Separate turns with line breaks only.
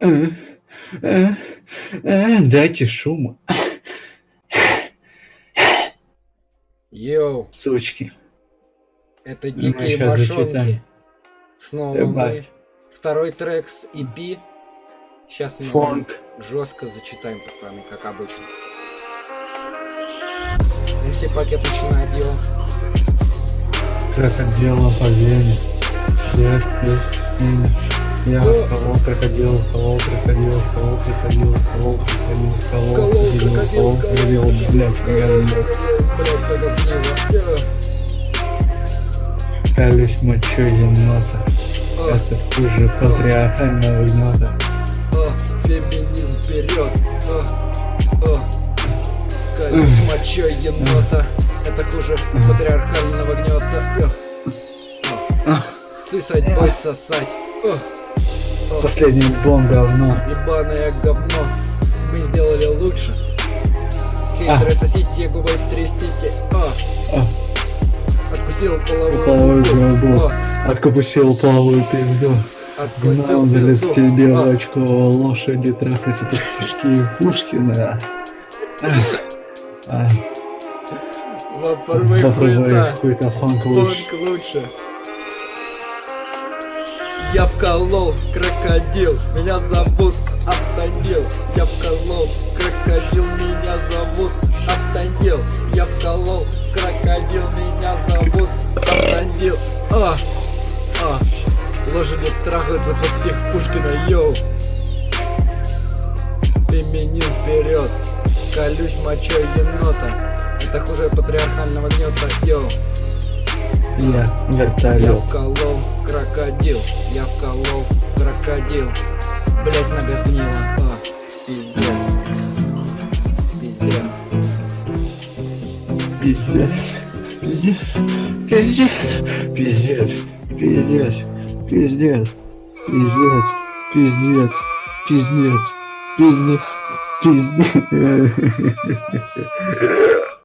Э, э, э, дайте шума.
Йоу.
Сучки.
Это
ну,
дикие
башонки.
Снова мы. Второй трек с EP. Сейчас мы
Фонг.
жестко зачитаем, пацаны, как обычно. Если пакет начинает делать.
Как отдело по. Всех, всех, всех. Я колол крокодил, колол крокодил, колол крокодил, колол крокодил, колол крокодил, колол крокодил, блядь.
Блядь.
Колюсь мочой енота. Это хуже патриархального гнота.
о, феминизм вперед. Колюсь мочой енота. Это хуже патриархального гнета. Сысать, бой, сосать.
Последний альбом говно.
Ебаное говно. Мы сделали лучше. Хейтеры сосите, губой трясите. О,
А,
откусил половую
Половую
губу.
губу.
О,
Откупусил половую пизду.
откусил
Гнауделись
пизду.
тебе в очко, лошади трахать это стишки Пушкина.
Попробуй
Попробуй
хуйта.
какой-то фанк лучше.
Фонк лучше. Я вколол крокодил, меня зовут Автандил. Я вколол крокодил, меня зовут Автандил. Я вколол крокодил, меня зовут Автандил. А, а, лошади трахаются под стих Пушкина, йоу. Феминин вперед, колюсь мочой енота. Это хуже патриархального гнета, йоу.
Я
Я
вертолет.
вколол крокодил, я вколол крокодил. Блять, нога сгнила. А, пиздец. Пиздец.
Пиздец. Пиздец. Пиздец. Пиздец. Пиздец. Пиздец. Пиздец. Пиздец. Пиздец. Пиздец. Пиздец.